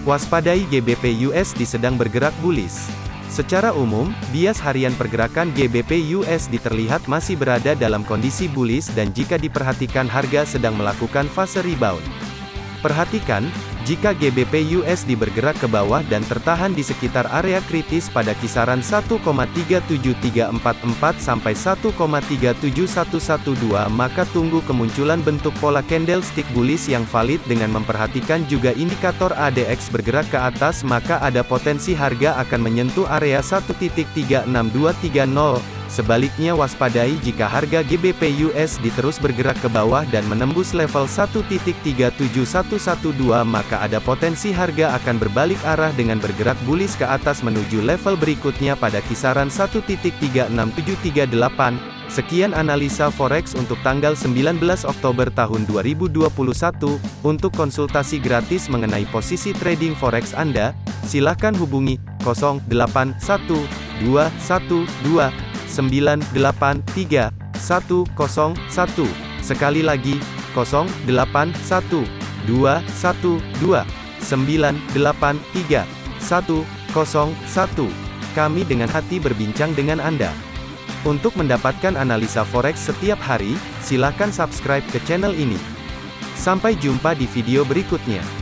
Waspadai GBP USD sedang bergerak bullish. Secara umum, bias harian pergerakan GBP USD terlihat masih berada dalam kondisi bullish dan jika diperhatikan harga sedang melakukan fase rebound. Perhatikan, jika GBP USD bergerak ke bawah dan tertahan di sekitar area kritis pada kisaran 1,37344 sampai 1,37112 maka tunggu kemunculan bentuk pola candlestick bullish yang valid dengan memperhatikan juga indikator ADX bergerak ke atas maka ada potensi harga akan menyentuh area 1.36230 Sebaliknya waspadai jika harga GBP USD terus bergerak ke bawah dan menembus level 1.37112 maka ada potensi harga akan berbalik arah dengan bergerak bullish ke atas menuju level berikutnya pada kisaran 1.36738. Sekian analisa forex untuk tanggal 19 Oktober tahun 2021. Untuk konsultasi gratis mengenai posisi trading forex Anda, silakan hubungi 081212 983 101. Sekali lagi, 081 212 983 101. Kami dengan hati berbincang dengan Anda. Untuk mendapatkan analisa forex setiap hari, silakan subscribe ke channel ini. Sampai jumpa di video berikutnya.